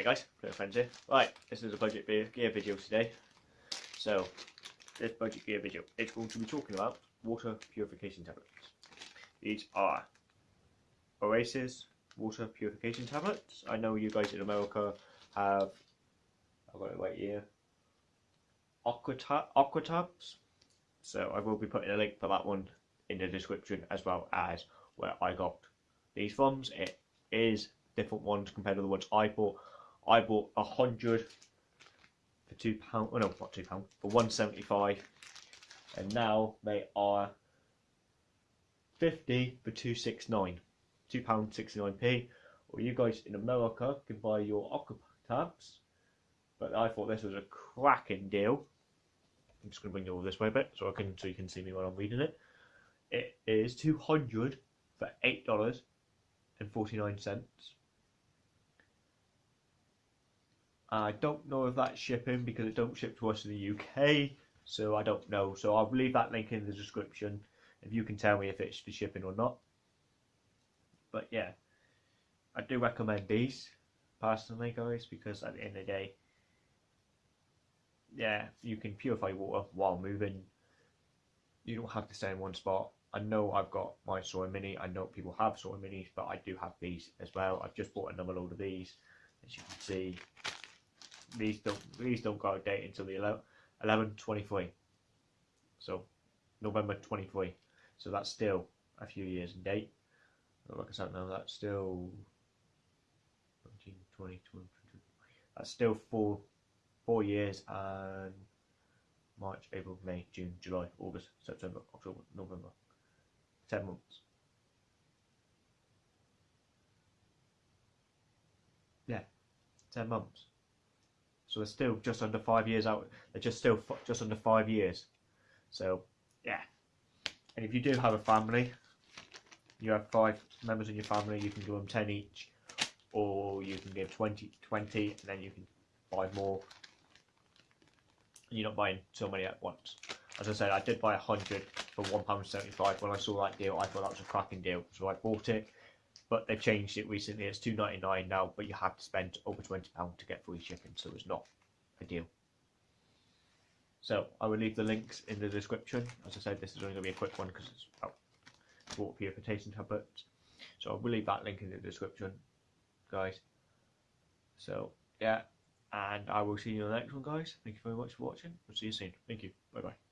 Hi guys, Friends here. Right, this is a budget gear video today. So, this budget gear video is going to be talking about water purification tablets. These are Oasis water purification tablets. I know you guys in America have, I've got it right here, Aquatab, Aquatabs. So I will be putting a link for that one in the description as well as where I got these from. It is different ones compared to the ones I bought. I bought a hundred for two pound. Oh no, not two pound for one seventy five, and now they are fifty for two six nine, two pound sixty nine p. Or you guys in America can buy your Aqua tabs, but I thought this was a cracking deal. I'm just going to bring you all this way a bit so I can so you can see me while I'm reading it. It is two hundred for eight dollars and forty nine cents. I don't know if that's shipping because it don't ship to us in the UK, so I don't know. So I'll leave that link in the description if you can tell me if it's for shipping or not. But yeah, I do recommend these personally, guys, because at the end of the day, yeah, you can purify water while moving. You don't have to stay in one spot. I know I've got my Sawyer Mini. I know people have Sawyer Minis, but I do have these as well. I've just bought another load of these, as you can see these don't these don't go out date until the 11, 11 23 so November 23 so that's still a few years in date. Like I said now that's still 19, 20, 20, 20, that's still four four years and March, April, May, June, July, August, September, October, November. 10 months. Yeah. 10 months so they're still just under five years out. They're just still just under five years. So yeah. And if you do have a family, you have five members in your family, you can give them 10 each, or you can give 20, 20 and then you can buy more. And you're not buying so many at once. As I said, I did buy 100 for £1.75. When I saw that deal, I thought that was a cracking deal. So I bought it but they've changed it recently. It's two ninety nine now, but you have to spend over twenty pound to get free shipping, so it's not a deal. So I will leave the links in the description. As I said, this is only going to be a quick one because it's about water purification tablets. So I will leave that link in the description, guys. So yeah, and I will see you in the next one, guys. Thank you very much for watching. We'll see you soon. Thank you. Bye bye.